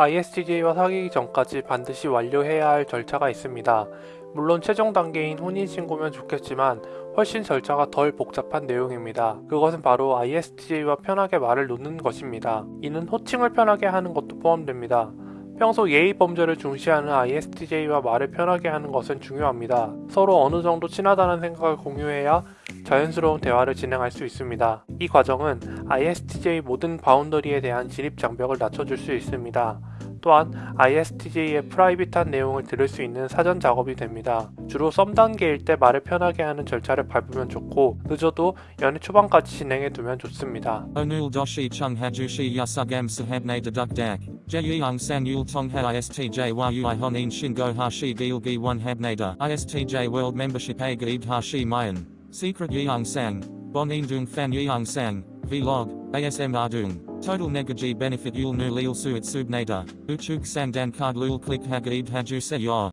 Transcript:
ISTJ와 사귀기 전까지 반드시 완료해야 할 절차가 있습니다. 물론 최종 단계인 혼인신고면 좋겠지만 훨씬 절차가 덜 복잡한 내용입니다. 그것은 바로 ISTJ와 편하게 말을 놓는 것입니다. 이는 호칭을 편하게 하는 것도 포함됩니다. 평소 예의 범절을 중시하는 ISTJ와 말을 편하게 하는 것은 중요합니다. 서로 어느 정도 친하다는 생각을 공유해야 자연스러운 대화를 진행할 수 있습니다. 이 과정은 ISTJ 모든 바운더리에 대한 진입 장벽을 낮춰줄 수 있습니다. 또한 ISTJ의 프라이빗한 내용을 들을 수 있는 사전 작업이 됩니다. 주로 썸 단계일 때 말을 편하게 하는 절차를 밟으면 좋고 늦어도 연애 초반까지 진행해 두면 좋습니다. Onul doshi chung hajushi yasugam sahabne deduk dak. Jeyung san yul tongha ISTJ yu honin shingo hashi gilgi one habnada. ISTJ a gaib hashi mayan. Secret yeung sang. Bonin dung fan yeung sang. Vlog. ASM ardung. Total negaji benefit yul nu lil suit subnada. Uchuk sang dan card lul click hagaib haju se yor.